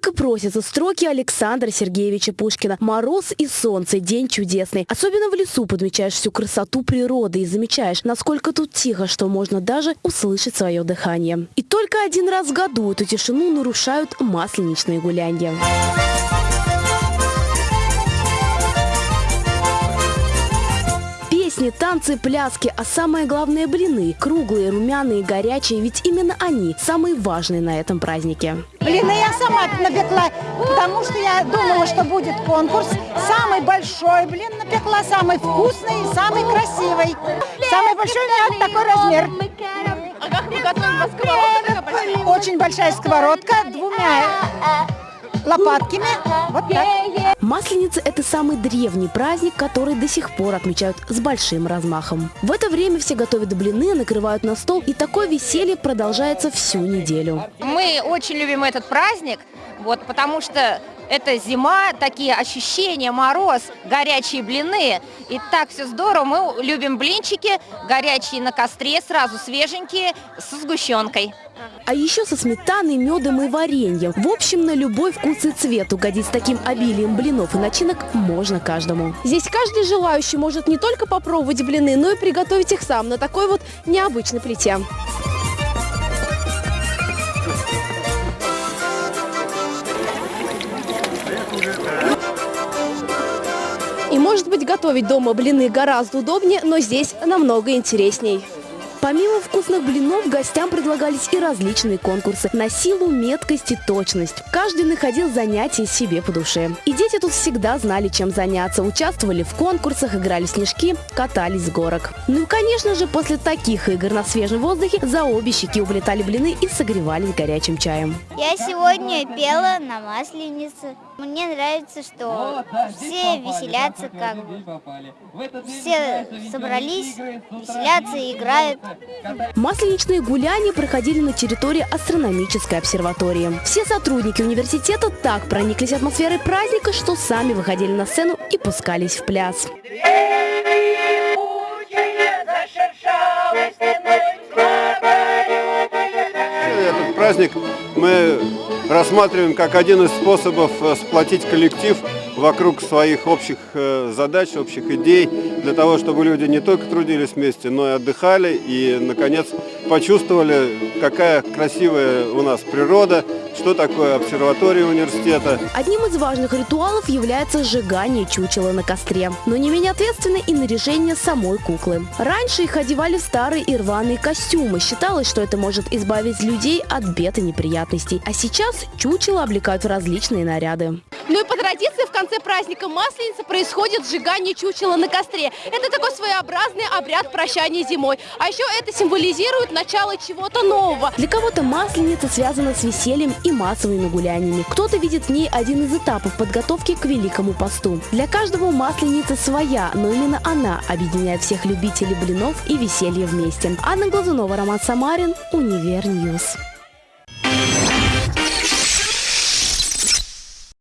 Так и просятся строки Александра Сергеевича Пушкина. Мороз и солнце, день чудесный. Особенно в лесу подмечаешь всю красоту природы и замечаешь, насколько тут тихо, что можно даже услышать свое дыхание. И только один раз в году эту тишину нарушают масленичные гулянья. Песни, танцы, пляски, а самое главное блины. Круглые, румяные, горячие, ведь именно они самые важные на этом празднике. Блины я сама напекла, потому что я думала, что будет конкурс. Самый большой блин напекла, самый вкусный и самый красивый. Самый большой у меня такой размер. А как мы готовим? Сковородка Очень большая сковородка, двумя лопатками. Вот так. Масленица – это самый древний праздник, который до сих пор отмечают с большим размахом. В это время все готовят блины, накрывают на стол, и такое веселье продолжается всю неделю. Мы очень любим этот праздник, вот, потому что это зима, такие ощущения, мороз, горячие блины. И так все здорово. Мы любим блинчики, горячие на костре, сразу свеженькие, со сгущенкой. А еще со сметаной, медом и вареньем. В общем, на любой вкус и цвет угодить с таким обилием блинов и начинок можно каждому. Здесь каждый желающий может не только попробовать блины, но и приготовить их сам на такой вот необычной плите. И может быть готовить дома блины гораздо удобнее, но здесь намного интересней. Помимо вкусных блинов, гостям предлагались и различные конкурсы на силу, меткость и точность. Каждый находил занятие себе по душе. И дети тут всегда знали, чем заняться. Участвовали в конкурсах, играли в снежки, катались с горок. Ну и, конечно же, после таких игр на свежем воздухе за обе щеки улетали блины и согревались горячим чаем. Я сегодня пела на Масленице. Мне нравится, что все веселятся как бы. Все собрались, веселятся и играют. Масленичные гуляния проходили на территории астрономической обсерватории. Все сотрудники университета так прониклись атмосферой праздника, что сами выходили на сцену и пускались в пляс. Этот праздник мы рассматриваем как один из способов э, сплотить коллектив вокруг своих общих э, задач, общих идей, для того, чтобы люди не только трудились вместе, но и отдыхали и, наконец, почувствовали, какая красивая у нас природа, что такое обсерватория университета. Одним из важных ритуалов является сжигание чучела на костре. Но не менее ответственно и наряжение самой куклы. Раньше их одевали в старые и рваные костюмы. Считалось, что это может избавить людей от бед и неприятностей. А сейчас чучело облекают в различные наряды. Ну и по традиции в конце праздника Масленицы происходит сжигание чучела на костре. Это такой своеобразный обряд прощания зимой. А еще это символизирует начало чего-то нового. Для кого-то Масленица связана с весельем и массовыми гуляниями. Кто-то видит в ней один из этапов подготовки к Великому посту. Для каждого Масленица своя, но именно она объединяет всех любителей блинов и веселья вместе. Анна Глазунова, Роман Самарин, Универньюз.